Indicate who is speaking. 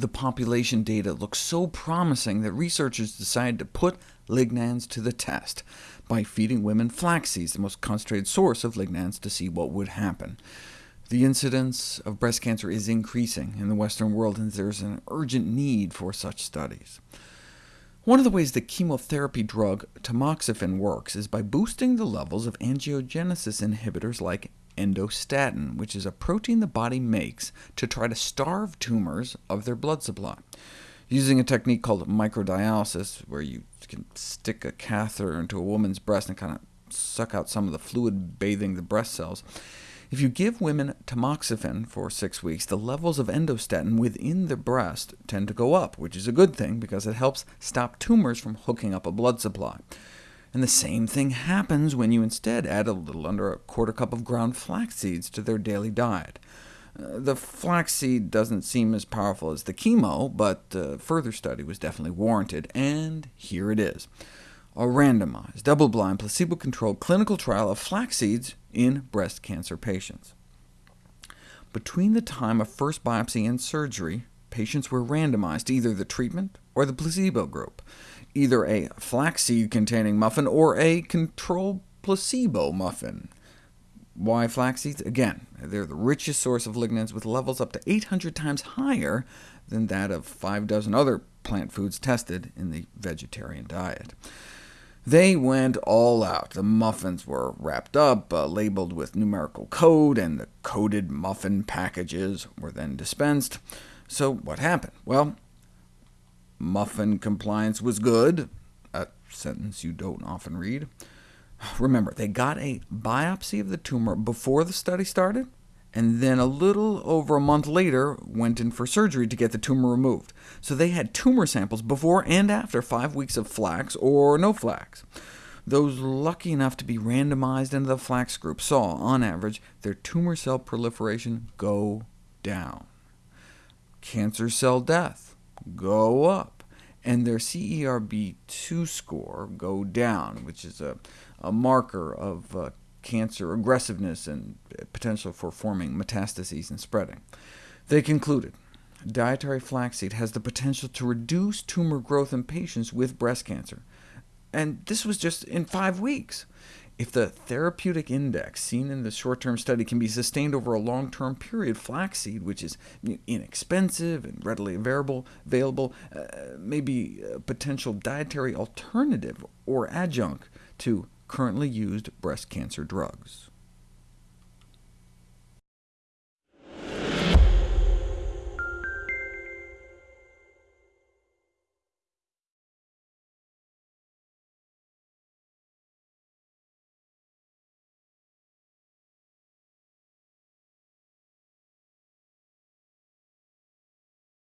Speaker 1: the population data looked so promising that researchers decided to put lignans to the test by feeding women flax seeds, the most concentrated source of lignans, to see what would happen. The incidence of breast cancer is increasing in the Western world, and there's an urgent need for such studies. One of the ways the chemotherapy drug tamoxifen works is by boosting the levels of angiogenesis inhibitors like endostatin, which is a protein the body makes to try to starve tumors of their blood supply. Using a technique called microdialysis, where you can stick a catheter into a woman's breast and kind of suck out some of the fluid bathing the breast cells, if you give women tamoxifen for six weeks, the levels of endostatin within the breast tend to go up, which is a good thing, because it helps stop tumors from hooking up a blood supply. And the same thing happens when you instead add a little under a quarter cup of ground flax seeds to their daily diet. Uh, the flaxseed doesn't seem as powerful as the chemo, but uh, further study was definitely warranted, and here it is. A randomized, double-blind, placebo-controlled clinical trial of flax seeds in breast cancer patients. Between the time of first biopsy and surgery, patients were randomized to either the treatment or the placebo group, either a flaxseed-containing muffin or a control placebo muffin. Why flaxseeds? Again, they're the richest source of lignans, with levels up to 800 times higher than that of five dozen other plant foods tested in the vegetarian diet. They went all out. The muffins were wrapped up, uh, labeled with numerical code, and the coded muffin packages were then dispensed. So what happened? Well, muffin compliance was good, a sentence you don't often read. Remember, they got a biopsy of the tumor before the study started, and then a little over a month later went in for surgery to get the tumor removed. So they had tumor samples before and after five weeks of flax or no flax. Those lucky enough to be randomized into the flax group saw, on average, their tumor cell proliferation go down. Cancer cell death go up, and their CERB2 score go down, which is a a marker of uh, cancer aggressiveness and potential for forming metastases and spreading. They concluded, dietary flaxseed has the potential to reduce tumor growth in patients with breast cancer, and this was just in five weeks. If the therapeutic index seen in the short-term study can be sustained over a long-term period, flaxseed, which is inexpensive and readily available, available uh, may be a potential dietary alternative or adjunct to currently used breast cancer drugs.